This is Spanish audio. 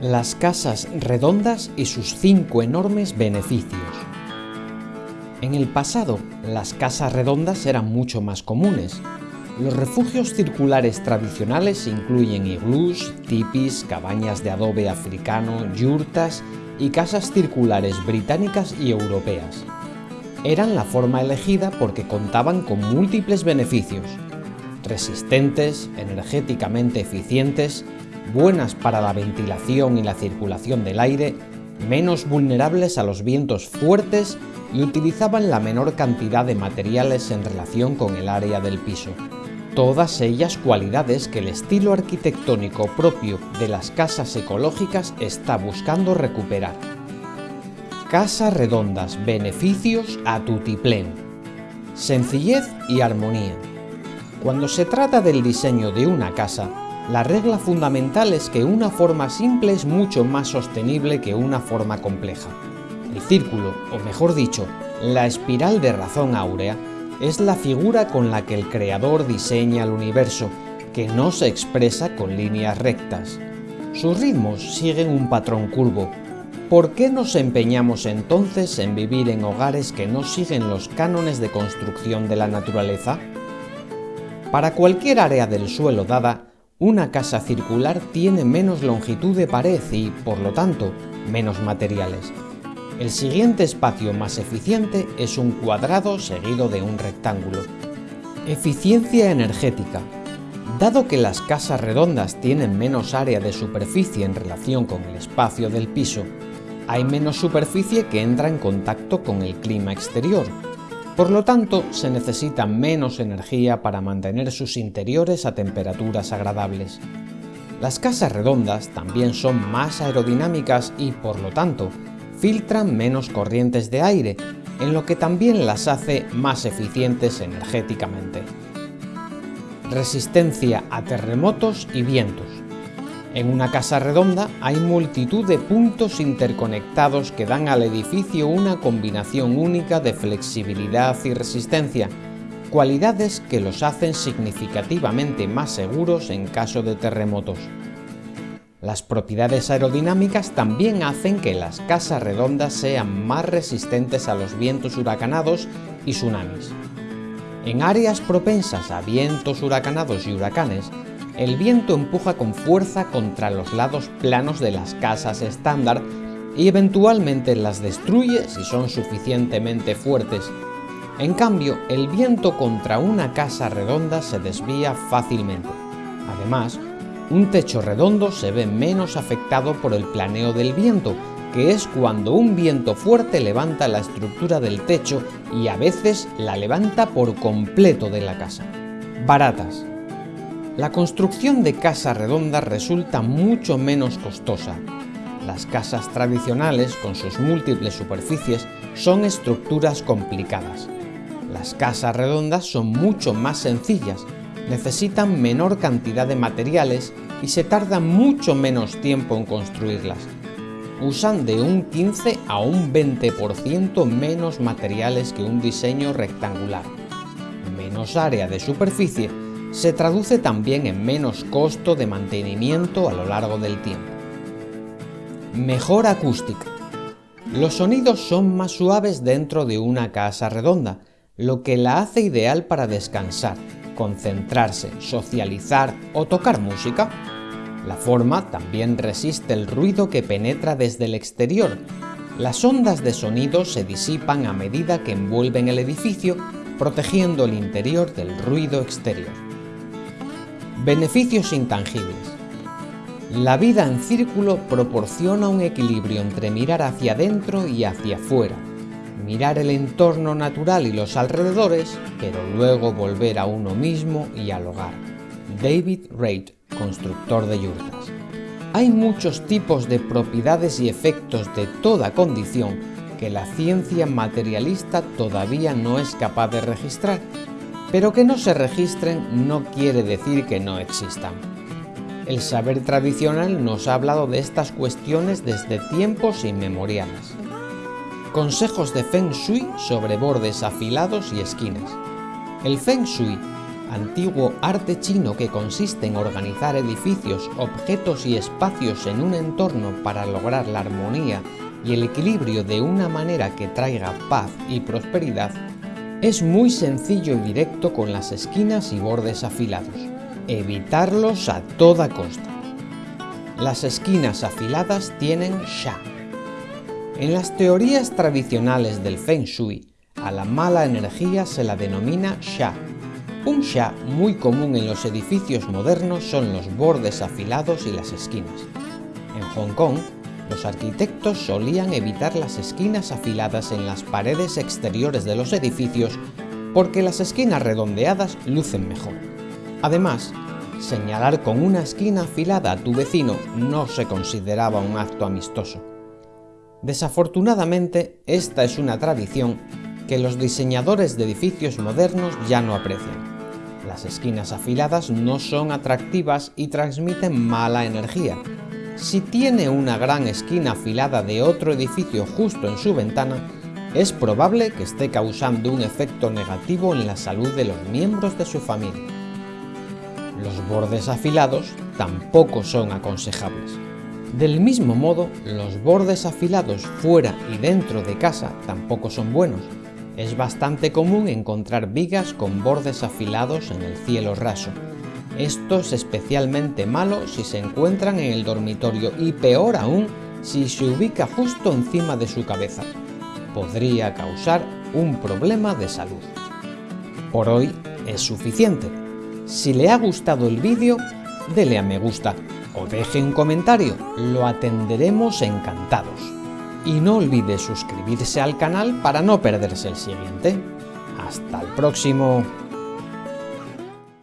Las casas redondas y sus cinco enormes beneficios. En el pasado, las casas redondas eran mucho más comunes. Los refugios circulares tradicionales incluyen iglús, tipis, cabañas de adobe africano, yurtas y casas circulares británicas y europeas. Eran la forma elegida porque contaban con múltiples beneficios, resistentes, energéticamente eficientes, buenas para la ventilación y la circulación del aire, menos vulnerables a los vientos fuertes y utilizaban la menor cantidad de materiales en relación con el área del piso. Todas ellas cualidades que el estilo arquitectónico propio de las casas ecológicas está buscando recuperar. Casas redondas, beneficios a tutiplén. Sencillez y armonía. Cuando se trata del diseño de una casa, la regla fundamental es que una forma simple es mucho más sostenible que una forma compleja. El círculo, o mejor dicho, la espiral de razón áurea, es la figura con la que el creador diseña el universo, que no se expresa con líneas rectas. Sus ritmos siguen un patrón curvo. ¿Por qué nos empeñamos entonces en vivir en hogares que no siguen los cánones de construcción de la naturaleza? Para cualquier área del suelo dada, una casa circular tiene menos longitud de pared y, por lo tanto, menos materiales. El siguiente espacio más eficiente es un cuadrado seguido de un rectángulo. Eficiencia energética. Dado que las casas redondas tienen menos área de superficie en relación con el espacio del piso, hay menos superficie que entra en contacto con el clima exterior, por lo tanto, se necesita menos energía para mantener sus interiores a temperaturas agradables. Las casas redondas también son más aerodinámicas y, por lo tanto, filtran menos corrientes de aire, en lo que también las hace más eficientes energéticamente. Resistencia a terremotos y vientos. En una casa redonda hay multitud de puntos interconectados que dan al edificio una combinación única de flexibilidad y resistencia, cualidades que los hacen significativamente más seguros en caso de terremotos. Las propiedades aerodinámicas también hacen que las casas redondas sean más resistentes a los vientos huracanados y tsunamis. En áreas propensas a vientos huracanados y huracanes, el viento empuja con fuerza contra los lados planos de las casas estándar y eventualmente las destruye si son suficientemente fuertes. En cambio, el viento contra una casa redonda se desvía fácilmente. Además, un techo redondo se ve menos afectado por el planeo del viento, que es cuando un viento fuerte levanta la estructura del techo y a veces la levanta por completo de la casa. Baratas. La construcción de casas redondas resulta mucho menos costosa. Las casas tradicionales, con sus múltiples superficies, son estructuras complicadas. Las casas redondas son mucho más sencillas, necesitan menor cantidad de materiales y se tarda mucho menos tiempo en construirlas. Usan de un 15 a un 20% menos materiales que un diseño rectangular. Menos área de superficie se traduce también en menos costo de mantenimiento a lo largo del tiempo. Mejor acústica. Los sonidos son más suaves dentro de una casa redonda, lo que la hace ideal para descansar, concentrarse, socializar o tocar música. La forma también resiste el ruido que penetra desde el exterior. Las ondas de sonido se disipan a medida que envuelven el edificio, protegiendo el interior del ruido exterior. Beneficios intangibles. La vida en círculo proporciona un equilibrio entre mirar hacia adentro y hacia afuera, mirar el entorno natural y los alrededores, pero luego volver a uno mismo y al hogar. David Reid, constructor de yurtas. Hay muchos tipos de propiedades y efectos de toda condición que la ciencia materialista todavía no es capaz de registrar pero que no se registren no quiere decir que no existan. El saber tradicional nos ha hablado de estas cuestiones desde tiempos inmemoriales. Consejos de Feng Shui sobre bordes afilados y esquinas. El Feng Shui antiguo arte chino que consiste en organizar edificios, objetos y espacios en un entorno para lograr la armonía y el equilibrio de una manera que traiga paz y prosperidad, es muy sencillo y directo con las esquinas y bordes afilados. Evitarlos a toda costa. Las esquinas afiladas tienen sha. En las teorías tradicionales del Feng Shui, a la mala energía se la denomina sha. Un sha muy común en los edificios modernos son los bordes afilados y las esquinas. En Hong Kong, los arquitectos solían evitar las esquinas afiladas en las paredes exteriores de los edificios porque las esquinas redondeadas lucen mejor. Además, señalar con una esquina afilada a tu vecino no se consideraba un acto amistoso. Desafortunadamente, esta es una tradición que los diseñadores de edificios modernos ya no aprecian. Las esquinas afiladas no son atractivas y transmiten mala energía, si tiene una gran esquina afilada de otro edificio justo en su ventana, es probable que esté causando un efecto negativo en la salud de los miembros de su familia. Los bordes afilados tampoco son aconsejables. Del mismo modo, los bordes afilados fuera y dentro de casa tampoco son buenos. Es bastante común encontrar vigas con bordes afilados en el cielo raso, esto es especialmente malo si se encuentran en el dormitorio y peor aún si se ubica justo encima de su cabeza. Podría causar un problema de salud. Por hoy es suficiente. Si le ha gustado el vídeo, dele a me gusta o deje un comentario, lo atenderemos encantados. Y no olvide suscribirse al canal para no perderse el siguiente. ¡Hasta el próximo!